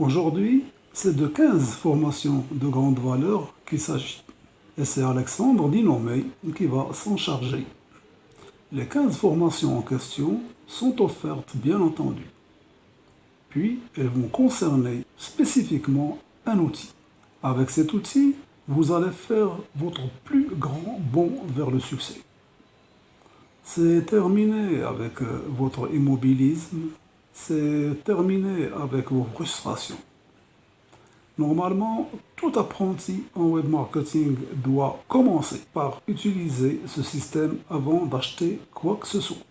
Aujourd'hui, c'est de 15 formations de grande valeur qu'il s'agit. Et c'est Alexandre Dinomé qui va s'en charger. Les 15 formations en question sont offertes bien entendu. Puis, elles vont concerner spécifiquement un outil. Avec cet outil, vous allez faire votre plus grand bond vers le succès. C'est terminé avec euh, votre immobilisme, c'est terminé avec vos frustrations. Normalement, tout apprenti en web marketing doit commencer par utiliser ce système avant d'acheter quoi que ce soit.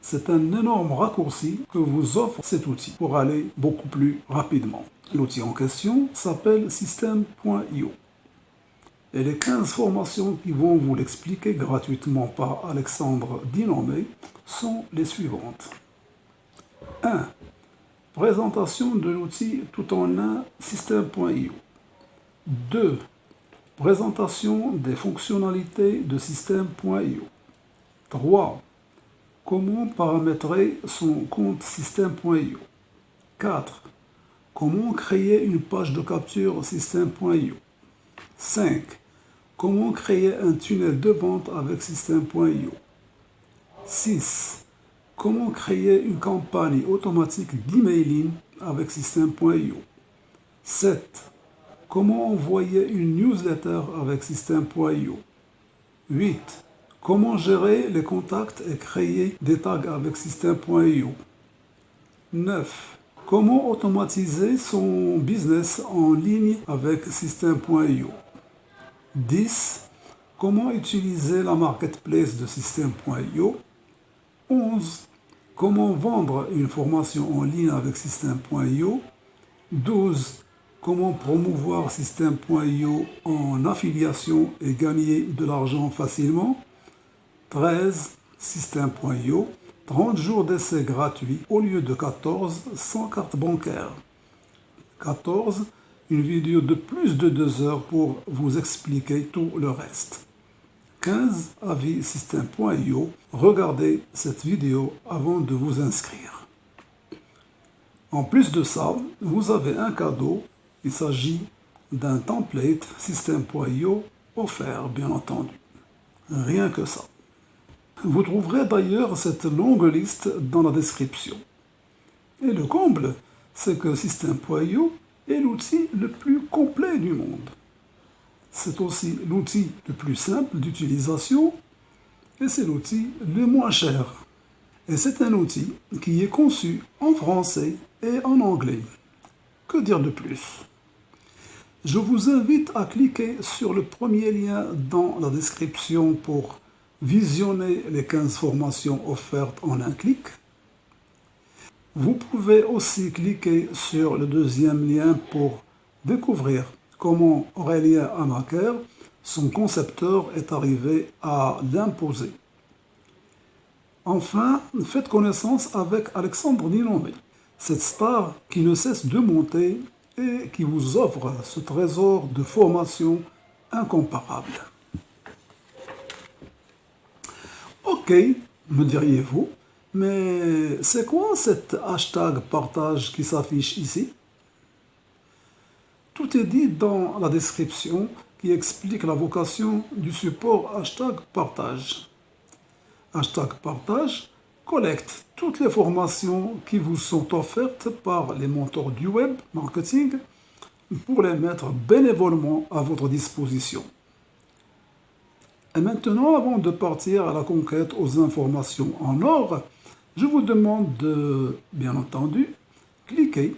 C'est un énorme raccourci que vous offre cet outil pour aller beaucoup plus rapidement. L'outil en question s'appelle System.io. Et les 15 formations qui vont vous l'expliquer gratuitement par Alexandre Dinomé sont les suivantes. 1. Présentation de l'outil tout en un System.io. 2. Présentation des fonctionnalités de System.io. 3. Comment paramétrer son compte System.io. 4. Comment créer une page de capture System.io. 5. Comment créer un tunnel de vente avec System.io 6. Comment créer une campagne automatique d'emailing avec System.io 7. Comment envoyer une newsletter avec System.io 8. Comment gérer les contacts et créer des tags avec System.io 9. Comment automatiser son business en ligne avec System.io 10. Comment utiliser la marketplace de System.io 11. Comment vendre une formation en ligne avec System.io 12. Comment promouvoir System.io en affiliation et gagner de l'argent facilement? 13. System.io 30 jours d'essai gratuit au lieu de 14 sans carte bancaire 14 une vidéo de plus de deux heures pour vous expliquer tout le reste. 15 avis système.io. Regardez cette vidéo avant de vous inscrire. En plus de ça, vous avez un cadeau. Il s'agit d'un template système.io offert, bien entendu. Rien que ça. Vous trouverez d'ailleurs cette longue liste dans la description. Et le comble, c'est que système.io est l'outil le plus complet du monde. C'est aussi l'outil le plus simple d'utilisation et c'est l'outil le moins cher. Et c'est un outil qui est conçu en français et en anglais. Que dire de plus? Je vous invite à cliquer sur le premier lien dans la description pour visionner les 15 formations offertes en un clic vous pouvez aussi cliquer sur le deuxième lien pour découvrir comment Aurélien Amaker, son concepteur, est arrivé à l'imposer. Enfin, faites connaissance avec Alexandre Ninomé, cette star qui ne cesse de monter et qui vous offre ce trésor de formation incomparable. Ok, me diriez-vous, mais c'est quoi cet hashtag partage qui s'affiche ici? Tout est dit dans la description qui explique la vocation du support hashtag partage. Hashtag partage collecte toutes les formations qui vous sont offertes par les mentors du web marketing pour les mettre bénévolement à votre disposition. Et maintenant, avant de partir à la conquête aux informations en or, je vous demande de, bien entendu, cliquer,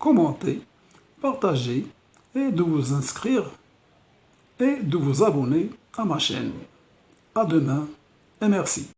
commenter, partager et de vous inscrire et de vous abonner à ma chaîne. À demain et merci.